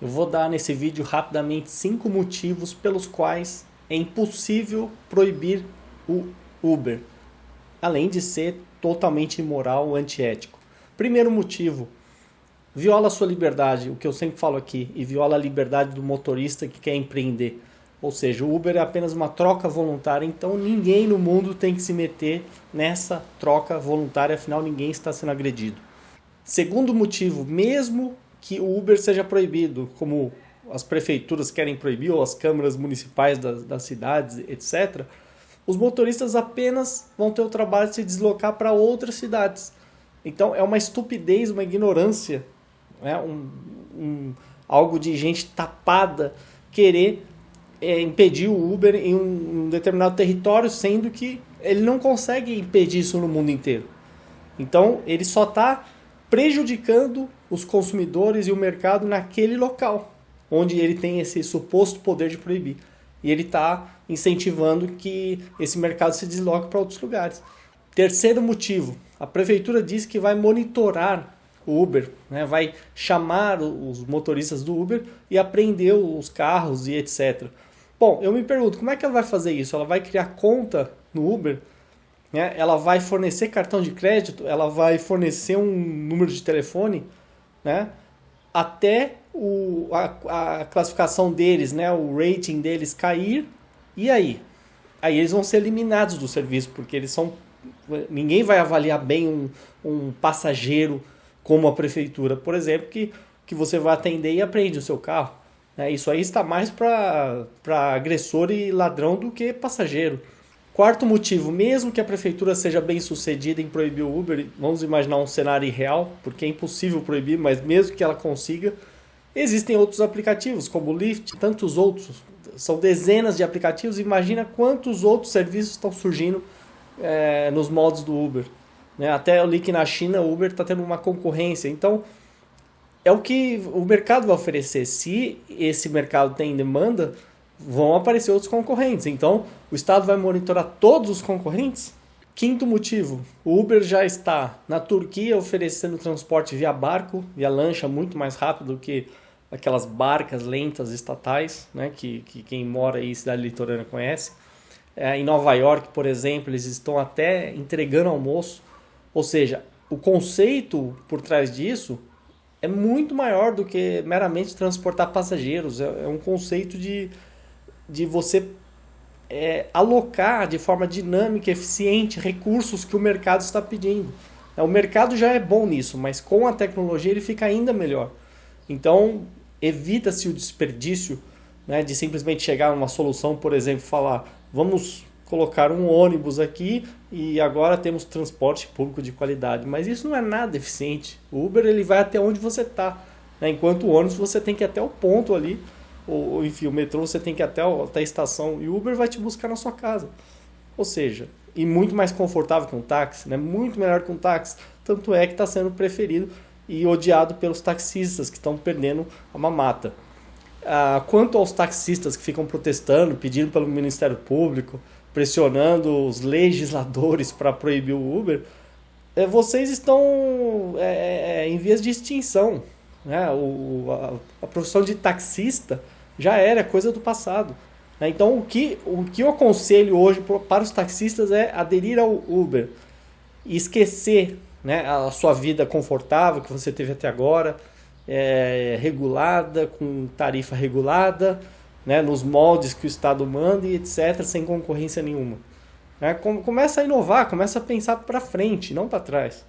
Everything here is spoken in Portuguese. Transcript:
Eu vou dar nesse vídeo rapidamente cinco motivos pelos quais é impossível proibir o Uber, além de ser totalmente imoral, antiético. Primeiro motivo, viola sua liberdade, o que eu sempre falo aqui, e viola a liberdade do motorista que quer empreender. Ou seja, o Uber é apenas uma troca voluntária, então ninguém no mundo tem que se meter nessa troca voluntária, afinal ninguém está sendo agredido. Segundo motivo, mesmo que o Uber seja proibido, como as prefeituras querem proibir, ou as câmaras municipais das, das cidades, etc., os motoristas apenas vão ter o trabalho de se deslocar para outras cidades. Então é uma estupidez, uma ignorância, né? um, um, algo de gente tapada querer é, impedir o Uber em um, um determinado território, sendo que ele não consegue impedir isso no mundo inteiro. Então ele só está prejudicando os consumidores e o mercado naquele local, onde ele tem esse suposto poder de proibir. E ele está incentivando que esse mercado se desloque para outros lugares. Terceiro motivo, a prefeitura diz que vai monitorar o Uber, né? vai chamar os motoristas do Uber e apreender os carros e etc. Bom, eu me pergunto, como é que ela vai fazer isso? Ela vai criar conta no Uber né? ela vai fornecer cartão de crédito, ela vai fornecer um número de telefone, né? até o, a, a classificação deles, né? o rating deles cair, e aí? Aí eles vão ser eliminados do serviço, porque eles são. Ninguém vai avaliar bem um, um passageiro como a prefeitura, por exemplo, que, que você vai atender e aprende o seu carro. Né? Isso aí está mais para agressor e ladrão do que passageiro. Quarto motivo, mesmo que a prefeitura seja bem sucedida em proibir o Uber, vamos imaginar um cenário irreal, porque é impossível proibir, mas mesmo que ela consiga, existem outros aplicativos, como o Lyft, tantos outros. São dezenas de aplicativos, imagina quantos outros serviços estão surgindo é, nos modos do Uber. Né? Até eu li que na China o Uber está tendo uma concorrência, então é o que o mercado vai oferecer. Se esse mercado tem demanda, vão aparecer outros concorrentes. Então, o Estado vai monitorar todos os concorrentes? Quinto motivo, o Uber já está na Turquia oferecendo transporte via barco, via lancha, muito mais rápido do que aquelas barcas lentas estatais, né, que, que quem mora aí em cidade litorânea conhece. É, em Nova York, por exemplo, eles estão até entregando almoço. Ou seja, o conceito por trás disso é muito maior do que meramente transportar passageiros. É, é um conceito de de você é, alocar de forma dinâmica, eficiente, recursos que o mercado está pedindo. É, o mercado já é bom nisso, mas com a tecnologia ele fica ainda melhor. Então, evita-se o desperdício né, de simplesmente chegar a uma solução, por exemplo, falar vamos colocar um ônibus aqui e agora temos transporte público de qualidade. Mas isso não é nada eficiente. O Uber ele vai até onde você está, né, enquanto o ônibus você tem que ir até o ponto ali ou, enfim, o metrô você tem que ir até, até a estação e o Uber vai te buscar na sua casa. Ou seja, e muito mais confortável que um táxi, né? muito melhor que um táxi. Tanto é que está sendo preferido e odiado pelos taxistas que estão perdendo a mamata. Ah, quanto aos taxistas que ficam protestando, pedindo pelo Ministério Público, pressionando os legisladores para proibir o Uber, é, vocês estão é, é, em vias de extinção. Né? O, a, a profissão de taxista já era coisa do passado. Né? Então, o que, o que eu aconselho hoje para os taxistas é aderir ao Uber e esquecer né, a sua vida confortável que você teve até agora, é, regulada, com tarifa regulada, né, nos moldes que o Estado manda e etc., sem concorrência nenhuma. Né? Começa a inovar, começa a pensar para frente, não para trás.